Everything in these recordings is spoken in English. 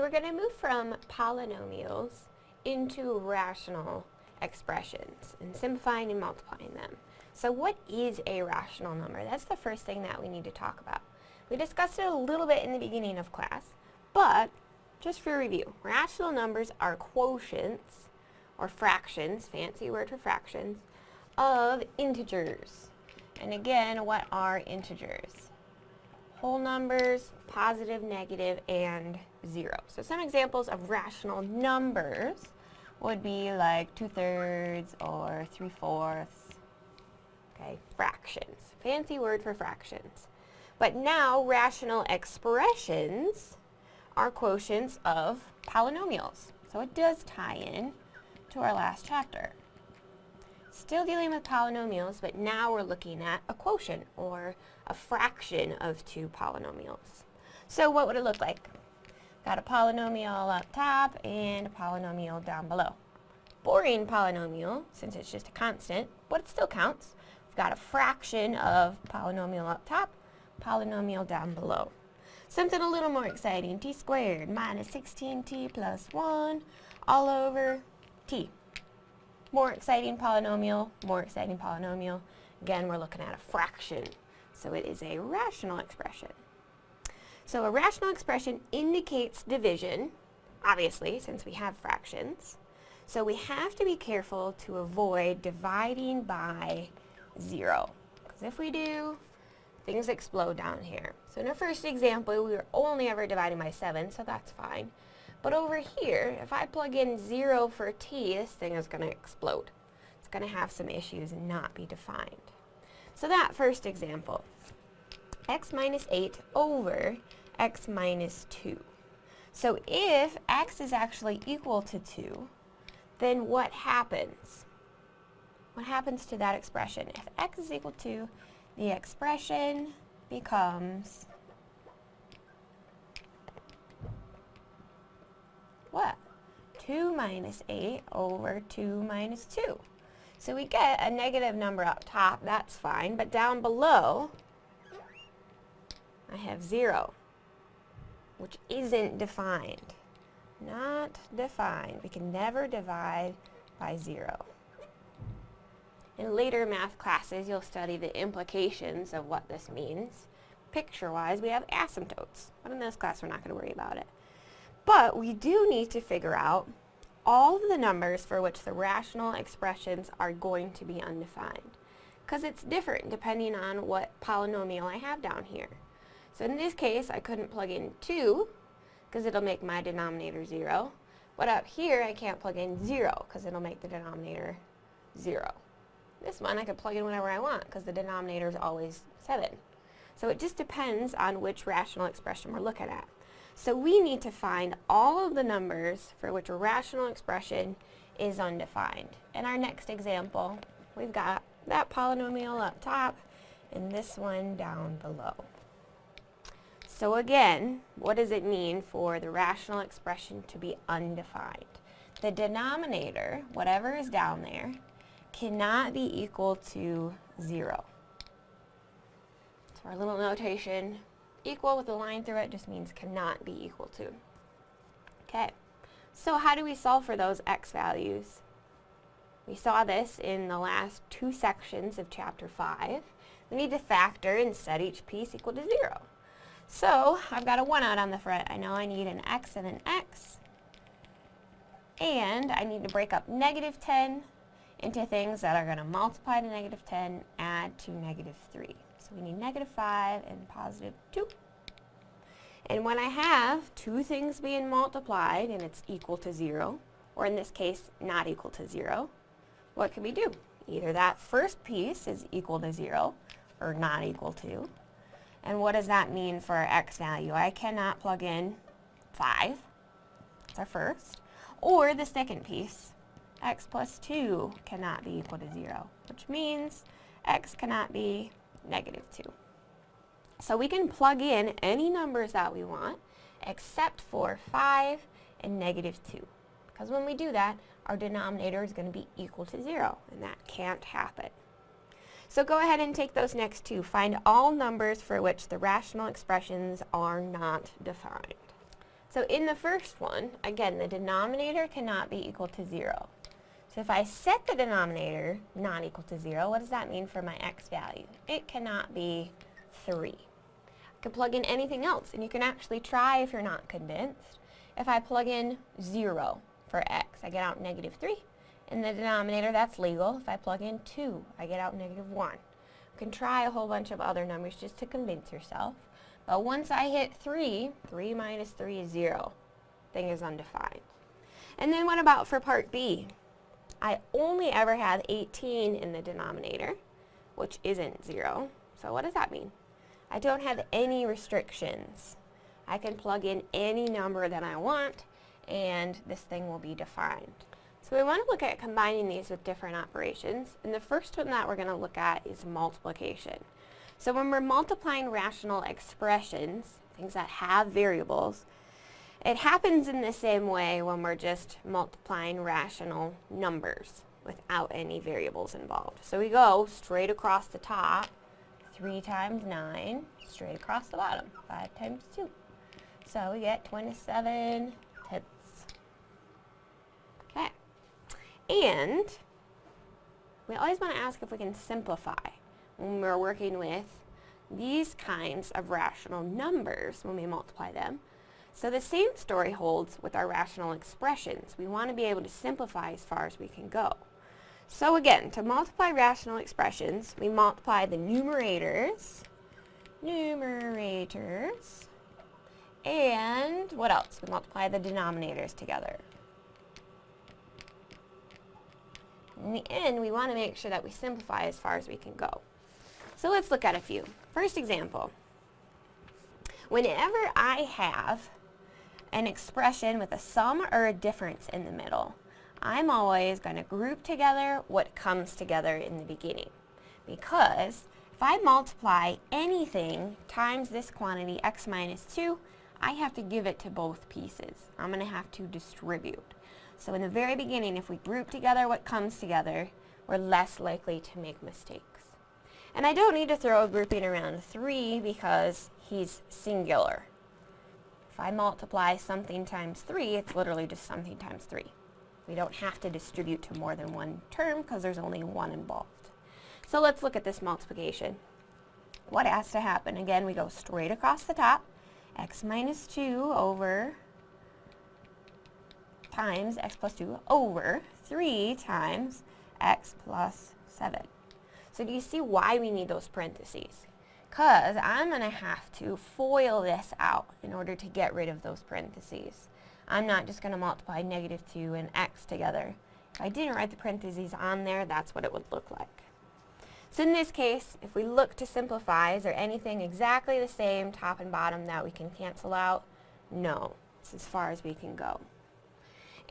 So we're going to move from polynomials into rational expressions and simplifying and multiplying them. So what is a rational number? That's the first thing that we need to talk about. We discussed it a little bit in the beginning of class, but just for review, rational numbers are quotients or fractions, fancy word for fractions, of integers. And again, what are integers? Whole numbers, positive, negative, and zero. So some examples of rational numbers would be like two-thirds or three-fourths. Okay, fractions. Fancy word for fractions. But now rational expressions are quotients of polynomials. So it does tie in to our last chapter. Still dealing with polynomials, but now we're looking at a quotient, or a fraction of two polynomials. So what would it look like? Got a polynomial up top and a polynomial down below. Boring polynomial, since it's just a constant, but it still counts. We've got a fraction of polynomial up top, polynomial down below. Something a little more exciting, t squared minus 16t plus 1 all over t. More exciting polynomial, more exciting polynomial. Again, we're looking at a fraction, so it is a rational expression. So a rational expression indicates division, obviously, since we have fractions. So we have to be careful to avoid dividing by 0. Because if we do, things explode down here. So in our first example, we were only ever dividing by 7, so that's fine. But over here, if I plug in 0 for t, this thing is going to explode. It's going to have some issues and not be defined. So that first example, x minus 8 over x minus 2. So if x is actually equal to 2, then what happens? What happens to that expression? If x is equal to, the expression becomes what? 2 minus 8 over 2 minus 2. So we get a negative number up top, that's fine, but down below, I have 0, which isn't defined. Not defined. We can never divide by 0. In later math classes, you'll study the implications of what this means. Picture-wise, we have asymptotes, but in this class, we're not going to worry about it. But we do need to figure out all of the numbers for which the rational expressions are going to be undefined. Because it's different depending on what polynomial I have down here. So in this case, I couldn't plug in 2 because it'll make my denominator 0. But up here, I can't plug in 0 because it'll make the denominator 0. This one, I could plug in whatever I want because the denominator is always 7. So it just depends on which rational expression we're looking at. So we need to find all of the numbers for which a rational expression is undefined. In our next example, we've got that polynomial up top and this one down below. So again, what does it mean for the rational expression to be undefined? The denominator, whatever is down there, cannot be equal to 0. So our little notation Equal with a line through it just means cannot be equal to. Okay, so how do we solve for those x values? We saw this in the last two sections of chapter 5. We need to factor and set each piece equal to 0. So I've got a 1 out on the front. I know I need an x and an x. And I need to break up negative 10 into things that are going to multiply to negative 10, add to negative 3. So we need negative 5 and positive 2. And when I have two things being multiplied and it's equal to 0, or in this case, not equal to 0, what can we do? Either that first piece is equal to 0 or not equal to. And what does that mean for our x value? I cannot plug in 5. That's our first. Or the second piece, x plus 2 cannot be equal to 0, which means x cannot be negative 2. So we can plug in any numbers that we want except for 5 and negative 2. Because when we do that, our denominator is going to be equal to 0, and that can't happen. So go ahead and take those next two. Find all numbers for which the rational expressions are not defined. So in the first one, again, the denominator cannot be equal to 0. So if I set the denominator not equal to 0, what does that mean for my x value? It cannot be 3. I can plug in anything else, and you can actually try if you're not convinced. If I plug in 0 for x, I get out negative 3. In the denominator, that's legal. If I plug in 2, I get out negative 1. You can try a whole bunch of other numbers just to convince yourself. But once I hit 3, 3 minus 3 is 0. Thing is undefined. And then what about for part B? I only ever have 18 in the denominator, which isn't 0. So what does that mean? I don't have any restrictions. I can plug in any number that I want, and this thing will be defined. So we want to look at combining these with different operations, and the first one that we're going to look at is multiplication. So when we're multiplying rational expressions, things that have variables, it happens in the same way when we're just multiplying rational numbers without any variables involved. So we go straight across the top, 3 times 9, straight across the bottom, 5 times 2. So we get 27 tenths. Okay. And we always want to ask if we can simplify when we're working with these kinds of rational numbers when we multiply them. So the same story holds with our rational expressions. We want to be able to simplify as far as we can go. So again, to multiply rational expressions, we multiply the numerators, numerators, and what else? We multiply the denominators together. In the end, we want to make sure that we simplify as far as we can go. So let's look at a few. First example. Whenever I have an expression with a sum or a difference in the middle, I'm always going to group together what comes together in the beginning. Because if I multiply anything times this quantity, x minus 2, I have to give it to both pieces. I'm going to have to distribute. So in the very beginning, if we group together what comes together, we're less likely to make mistakes. And I don't need to throw a grouping around 3 because he's singular. If I multiply something times 3, it's literally just something times 3. We don't have to distribute to more than one term because there's only one involved. So let's look at this multiplication. What has to happen? Again, we go straight across the top. x minus 2 over times x plus 2 over 3 times x plus 7. So do you see why we need those parentheses? Because I'm going to have to FOIL this out in order to get rid of those parentheses. I'm not just going to multiply negative 2 and x together. If I didn't write the parentheses on there, that's what it would look like. So in this case, if we look to simplify, is there anything exactly the same top and bottom that we can cancel out? No. It's as far as we can go.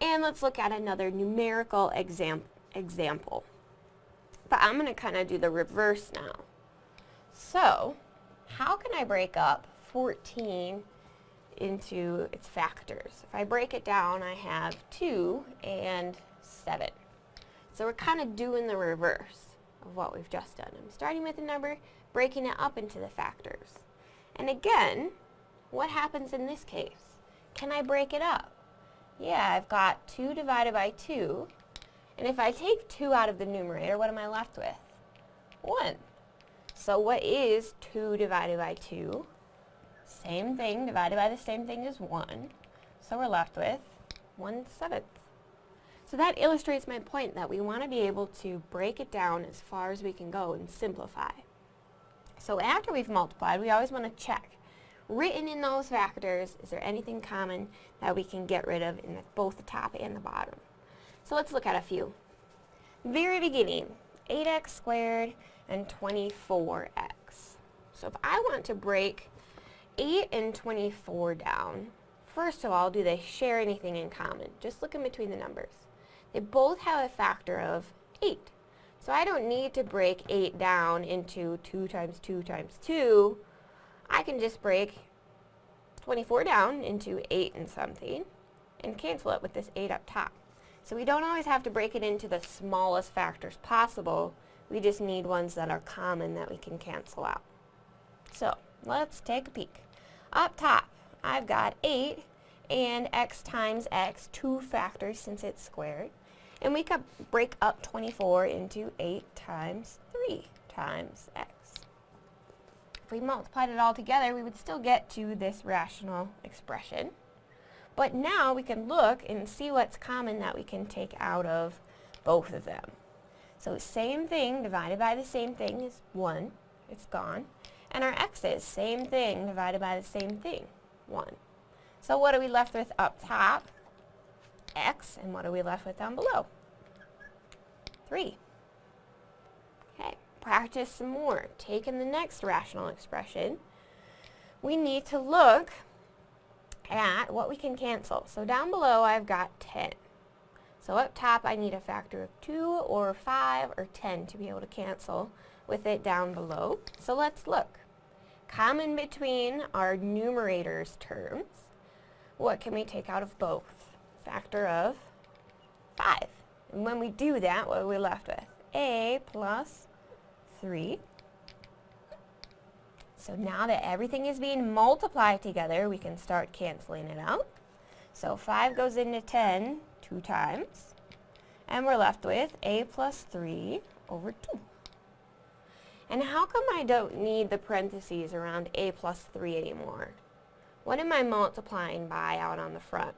And let's look at another numerical exam example. But I'm going to kind of do the reverse now. So, how can I break up 14 into its factors? If I break it down, I have 2 and 7. So we're kind of doing the reverse of what we've just done. I'm starting with a number, breaking it up into the factors. And again, what happens in this case? Can I break it up? Yeah, I've got 2 divided by 2 and if I take 2 out of the numerator, what am I left with? 1. So what is 2 divided by 2? Same thing divided by the same thing as 1. So we're left with 1 seventh. So that illustrates my point that we want to be able to break it down as far as we can go and simplify. So after we've multiplied, we always want to check. Written in those factors, is there anything common that we can get rid of in the, both the top and the bottom? So let's look at a few. Very beginning, 8x squared and 24x. So if I want to break 8 and 24 down, first of all, do they share anything in common? Just look in between the numbers. They both have a factor of 8. So I don't need to break 8 down into 2 times 2 times 2. I can just break 24 down into 8 and something and cancel it with this 8 up top. So we don't always have to break it into the smallest factors possible. We just need ones that are common that we can cancel out. So let's take a peek. Up top, I've got 8 and x times x, two factors since it's squared. And we could break up 24 into 8 times 3 times x. If we multiplied it all together, we would still get to this rational expression. But now we can look and see what's common that we can take out of both of them. So same thing divided by the same thing is 1. It's gone. And our x's, same thing divided by the same thing, 1. So what are we left with up top? x, and what are we left with down below? 3. Practice some more. Taking the next rational expression, we need to look at what we can cancel. So down below I've got 10. So up top I need a factor of 2 or 5 or 10 to be able to cancel with it down below. So let's look. Common between our numerators terms, what can we take out of both? Factor of 5. And when we do that, what are we left with? a plus 3. So now that everything is being multiplied together, we can start canceling it out. So 5 goes into 10 two times. And we're left with a plus 3 over 2. And how come I don't need the parentheses around a plus 3 anymore? What am I multiplying by out on the front?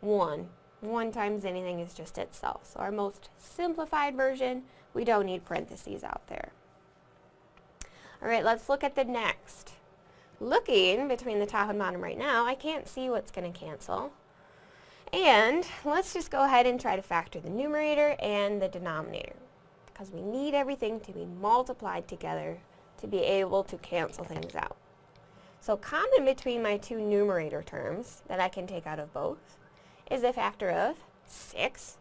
1. 1 times anything is just itself. So our most simplified version, we don't need parentheses out there. Alright, let's look at the next. Looking between the top and bottom right now, I can't see what's going to cancel. And let's just go ahead and try to factor the numerator and the denominator because we need everything to be multiplied together to be able to cancel things out. So common between my two numerator terms that I can take out of both is a factor of 6.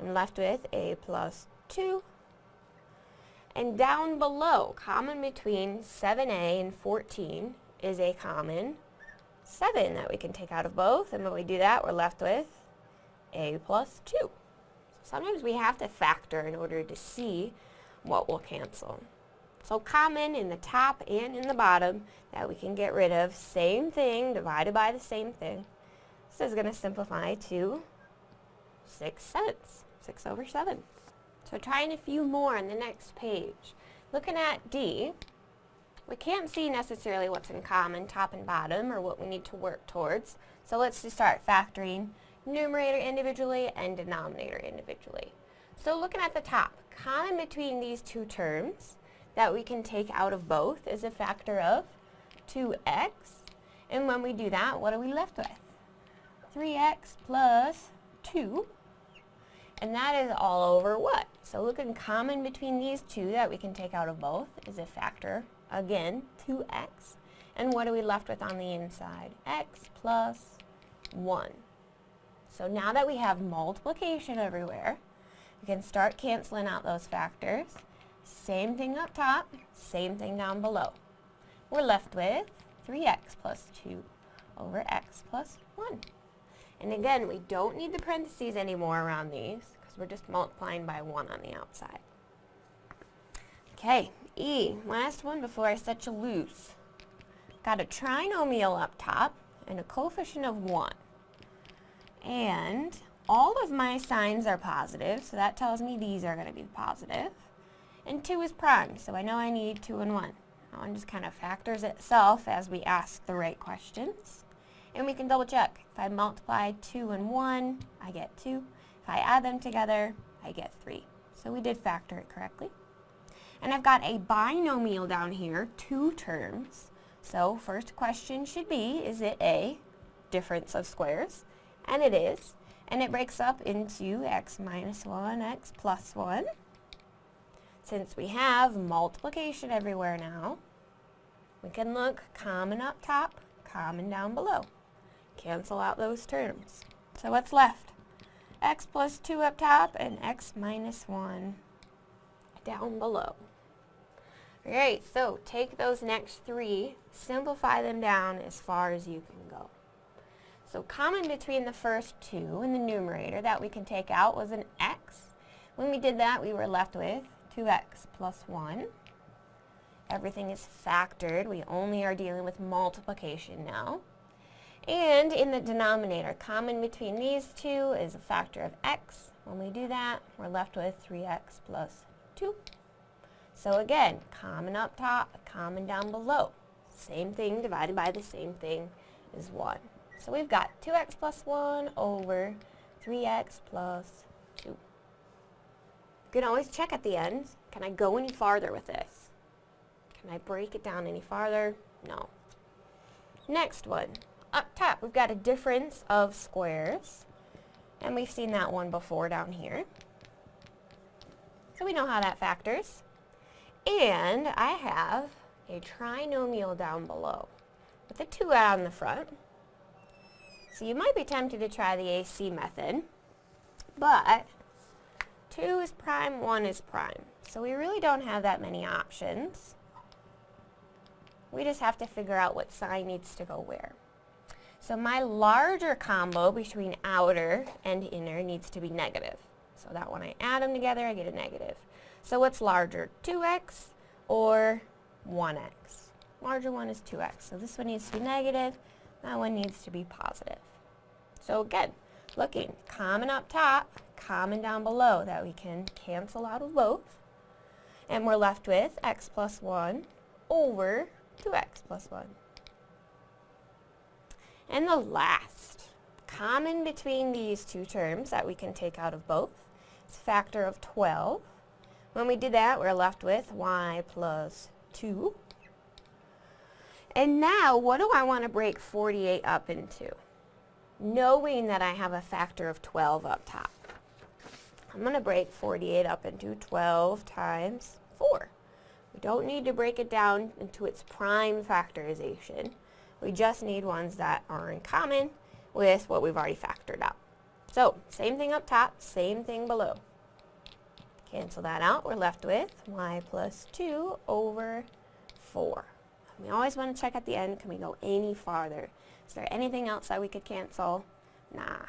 I'm left with a plus 2. And down below, common between 7a and 14 is a common 7 that we can take out of both. And when we do that, we're left with a plus 2. Sometimes we have to factor in order to see what will cancel. So common in the top and in the bottom that we can get rid of. Same thing divided by the same thing. This is going to simplify to 6 sevenths, 6 over 7. So trying a few more on the next page. Looking at D, we can't see necessarily what's in common, top and bottom, or what we need to work towards. So let's just start factoring numerator individually and denominator individually. So looking at the top, common between these two terms that we can take out of both is a factor of 2x. And when we do that, what are we left with? 3x plus 2. And that is all over what? So looking common between these two that we can take out of both is a factor, again, 2x. And what are we left with on the inside? x plus 1. So now that we have multiplication everywhere, we can start canceling out those factors. Same thing up top, same thing down below. We're left with 3x plus 2 over x plus 1. And again, we don't need the parentheses anymore around these because we're just multiplying by 1 on the outside. Okay, E, last one before I set you loose. Got a trinomial up top and a coefficient of 1. And all of my signs are positive, so that tells me these are going to be positive. And 2 is prime, so I know I need 2 and 1. That one just kind of factors itself as we ask the right questions. And we can double check. If I multiply 2 and 1, I get 2. If I add them together, I get 3. So we did factor it correctly. And I've got a binomial down here, two terms. So first question should be, is it a difference of squares? And it is. And it breaks up into x minus 1, x plus 1. Since we have multiplication everywhere now, we can look common up top, common down below. Cancel out those terms. So what's left? x plus 2 up top and x minus 1 down below. Alright, so take those next three, simplify them down as far as you can go. So common between the first two in the numerator that we can take out was an x. When we did that, we were left with 2x plus 1. Everything is factored. We only are dealing with multiplication now. And in the denominator, common between these two is a factor of x. When we do that, we're left with 3x plus 2. So again, common up top, common down below. Same thing divided by the same thing is 1. So we've got 2x plus 1 over 3x plus 2. You can always check at the end, can I go any farther with this? Can I break it down any farther? No. Next one. Up top, we've got a difference of squares. And we've seen that one before down here. So we know how that factors. And I have a trinomial down below with a 2 out on the front. So you might be tempted to try the AC method, but 2 is prime, 1 is prime. So we really don't have that many options. We just have to figure out what sign needs to go where. So my larger combo between outer and inner needs to be negative. So that when I add them together, I get a negative. So what's larger, 2x or 1x? Larger one is 2x. So this one needs to be negative, that one needs to be positive. So again, looking, common up top, common down below, that we can cancel out of both. And we're left with x plus 1 over 2x plus 1. And the last, common between these two terms that we can take out of both, is factor of 12. When we did that, we're left with y plus 2. And now, what do I want to break 48 up into? Knowing that I have a factor of 12 up top. I'm going to break 48 up into 12 times 4. We don't need to break it down into its prime factorization. We just need ones that are in common with what we've already factored out. So, same thing up top, same thing below. Cancel that out, we're left with y plus 2 over 4. We always want to check at the end, can we go any farther? Is there anything else that we could cancel? Nah.